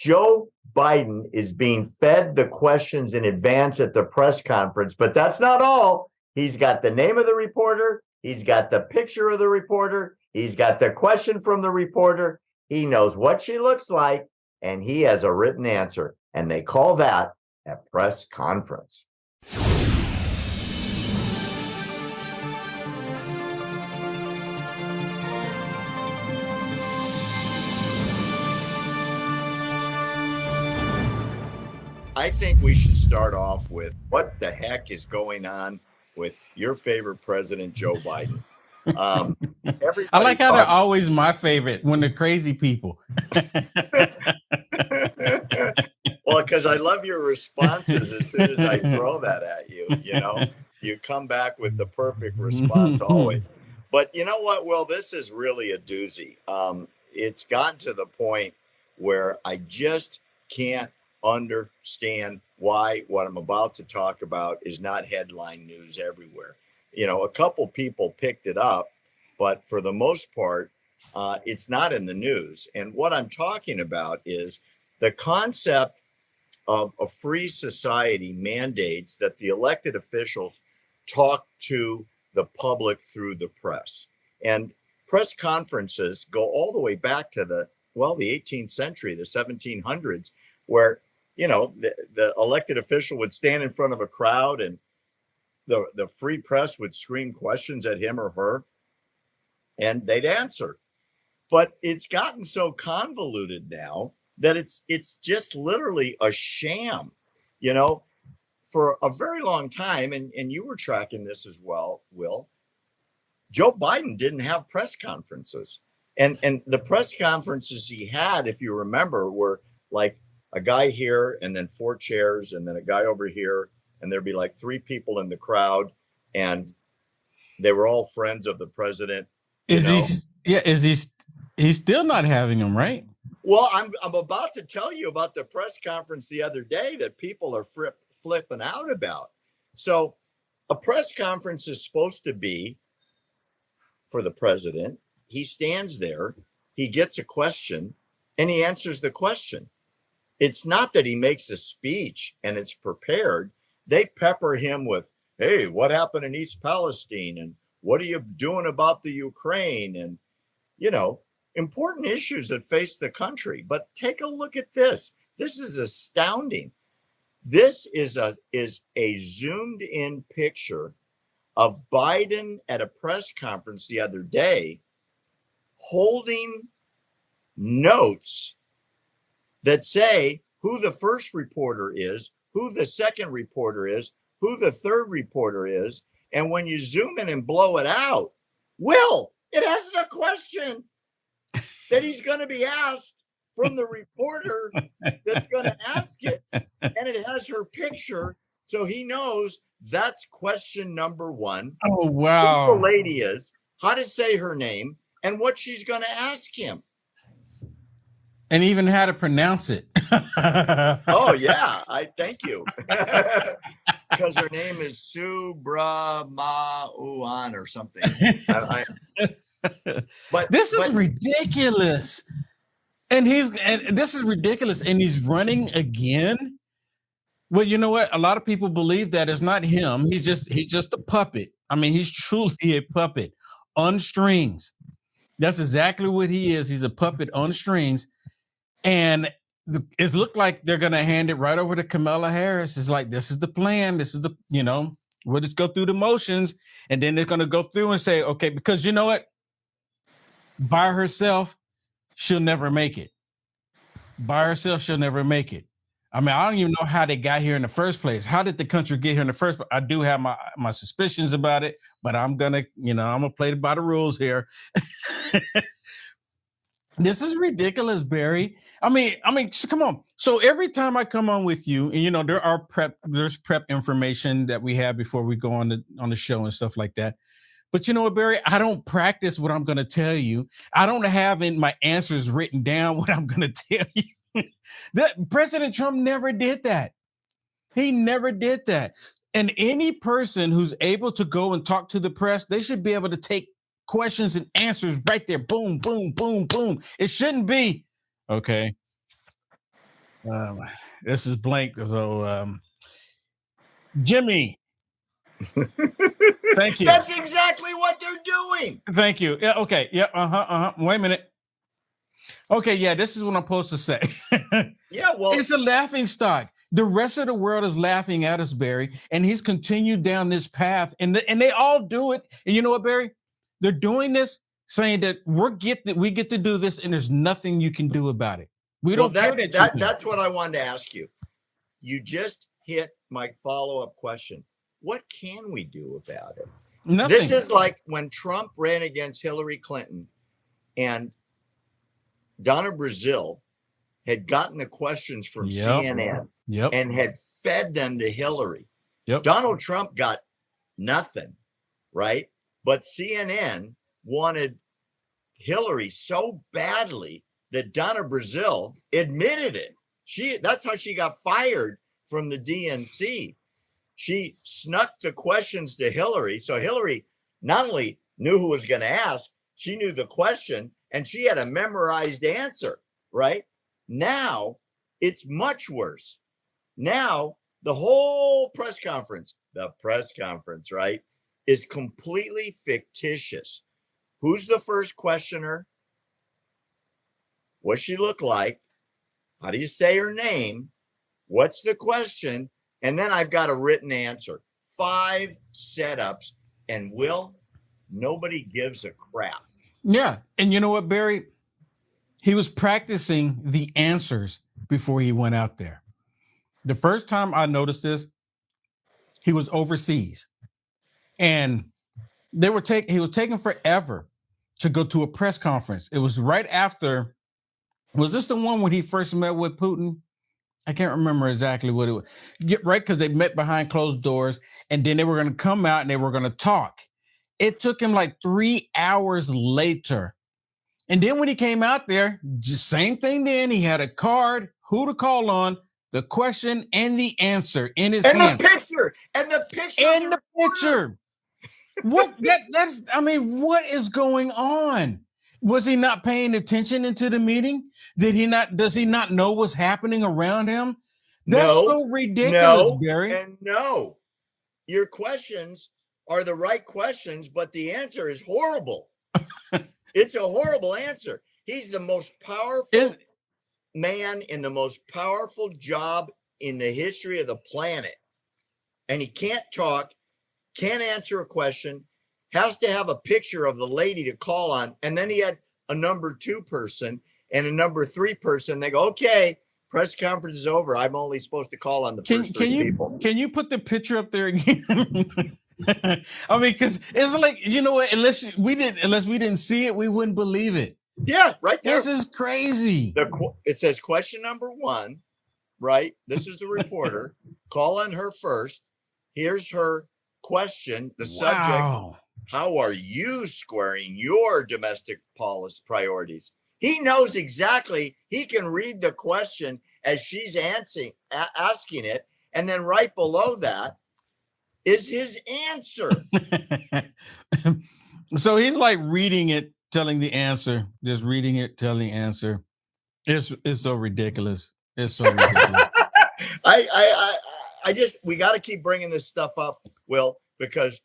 Joe Biden is being fed the questions in advance at the press conference, but that's not all. He's got the name of the reporter, he's got the picture of the reporter, he's got the question from the reporter, he knows what she looks like, and he has a written answer. And they call that a press conference. I think we should start off with what the heck is going on with your favorite president, Joe Biden. Um, I like how they're always my favorite when they're crazy people. well, because I love your responses as soon as I throw that at you. You know, you come back with the perfect response always. But you know what? Well, this is really a doozy. Um, it's gotten to the point where I just can't understand why what I'm about to talk about is not headline news everywhere. You know, a couple people picked it up, but for the most part, uh, it's not in the news. And what I'm talking about is the concept of a free society mandates that the elected officials talk to the public through the press. And press conferences go all the way back to the, well, the 18th century, the 1700s, where you know, the, the elected official would stand in front of a crowd and the, the free press would scream questions at him or her and they'd answer. But it's gotten so convoluted now that it's it's just literally a sham. You know, for a very long time, and, and you were tracking this as well, Will, Joe Biden didn't have press conferences. And and the press conferences he had, if you remember, were like a guy here and then four chairs and then a guy over here and there'd be like three people in the crowd and they were all friends of the president is know? he yeah is he he's still not having them right? Well i'm i'm about to tell you about the press conference the other day that people are flip, flipping out about. So a press conference is supposed to be for the president. He stands there he gets a question and he answers the question it's not that he makes a speech and it's prepared. They pepper him with, hey, what happened in East Palestine? And what are you doing about the Ukraine? And, you know, important issues that face the country. But take a look at this. This is astounding. This is a is a zoomed in picture of Biden at a press conference the other day holding notes that say who the first reporter is, who the second reporter is, who the third reporter is. And when you zoom in and blow it out, Will, it has a question that he's going to be asked from the reporter that's going to ask it. And it has her picture. So he knows that's question number one. Oh, wow. Who the lady is, how to say her name, and what she's going to ask him and even how to pronounce it. oh yeah, I thank you. because her name is Subramauan or something. I, I, but this is but, ridiculous. And he's and this is ridiculous. And he's running again. Well, you know what? A lot of people believe that it's not him. He's just he's just a puppet. I mean, he's truly a puppet on strings. That's exactly what he is. He's a puppet on strings and it looked like they're going to hand it right over to Kamala Harris. It's like, this is the plan. This is the, you know, we'll just go through the motions. And then they're going to go through and say, okay, because you know what? By herself, she'll never make it. By herself, she'll never make it. I mean, I don't even know how they got here in the first place. How did the country get here in the first place? I do have my my suspicions about it, but I'm gonna, you know, I'm gonna play by the rules here. This is ridiculous, Barry. I mean, I mean, come on. So every time I come on with you, and you know, there are prep, there's prep information that we have before we go on the on the show and stuff like that. But you know what, Barry? I don't practice what I'm going to tell you. I don't have in my answers written down what I'm going to tell you. that President Trump never did that. He never did that. And any person who's able to go and talk to the press, they should be able to take questions and answers right there. Boom, boom, boom, boom. It shouldn't be okay. Um, this is blank. So, um, Jimmy. Thank you. That's exactly what they're doing. Thank you. Yeah. Okay. Yeah. Uh huh. Uh huh. Wait a minute. Okay. Yeah. This is what I'm supposed to say. yeah. Well, it's a laughing stock. The rest of the world is laughing at us, Barry, and he's continued down this path, and the, and they all do it. And you know what, Barry? They're doing this saying that we're get that we get to do this, and there's nothing you can do about it. We don't well, that, that, that that's what I wanted to ask you. You just hit my follow-up question. What can we do about it? Nothing. This is like when Trump ran against Hillary Clinton and Donna Brazile had gotten the questions from yep. CNN yep. and had fed them to Hillary. Yep. Donald Trump got nothing, right? But CNN wanted Hillary so badly that Donna Brazile admitted it. She that's how she got fired from the DNC. She snuck the questions to Hillary. So Hillary not only knew who was going to ask, she knew the question and she had a memorized answer, right? Now it's much worse. Now the whole press conference, the press conference, right, is completely fictitious. Who's the first questioner? What she look like? How do you say her name? What's the question? And then I've got a written answer. Five setups. And Will, nobody gives a crap. Yeah. And you know what, Barry? He was practicing the answers before he went out there. The first time I noticed this, he was overseas. And they were taking he was taking forever to go to a press conference. It was right after was this the one when he first met with Putin? I can't remember exactly what it was. Get right because they met behind closed doors, and then they were going to come out and they were going to talk. It took him like three hours later, and then when he came out there, just same thing. Then he had a card, who to call on, the question and the answer in his and hand, the picture, and the picture, and the picture. What that that's I mean, what is going on? Was he not paying attention into the meeting? Did he not? Does he not know what's happening around him? That's no, so ridiculous, no, Barry. And no, your questions are the right questions, but the answer is horrible. it's a horrible answer. He's the most powerful is, man in the most powerful job in the history of the planet. And he can't talk, can't answer a question, has to have a picture of the lady to call on. And then he had a number two person and a number three person. They go, okay, press conference is over. I'm only supposed to call on the can, first can you, people. Can you put the picture up there again? I mean, because it's like you know what? Unless we didn't, unless we didn't see it, we wouldn't believe it. Yeah, right there. This is crazy. The, it says question number one, right? This is the reporter. Call on her first. Here's her question. The wow. subject how are you squaring your domestic policy priorities? He knows exactly, he can read the question as she's answering, asking it. And then right below that is his answer. so he's like reading it, telling the answer, just reading it, telling the answer. It's it's so ridiculous. It's so ridiculous. I, I I just we got to keep bringing this stuff up, Will, because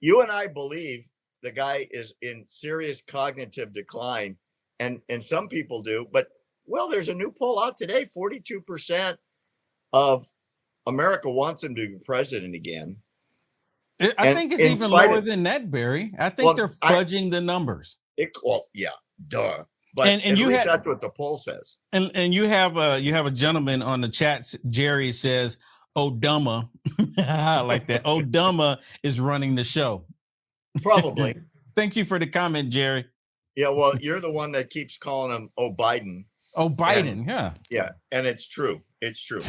you and I believe the guy is in serious cognitive decline, and and some people do. But well, there's a new poll out today: 42 percent of America wants him to be president again. I and think it's even lower of, than that, Barry. I think well, they're fudging I, the numbers. It, well, yeah, duh. But and, and you have, that's what the poll says. And and you have a you have a gentleman on the chat. Jerry says Oh, Obama, like that. Oh, Obama is running the show. Probably. Thank you for the comment, Jerry. Yeah, well, you're the one that keeps calling him Oh Biden. Oh Biden, and, yeah. Yeah, and it's true. It's true.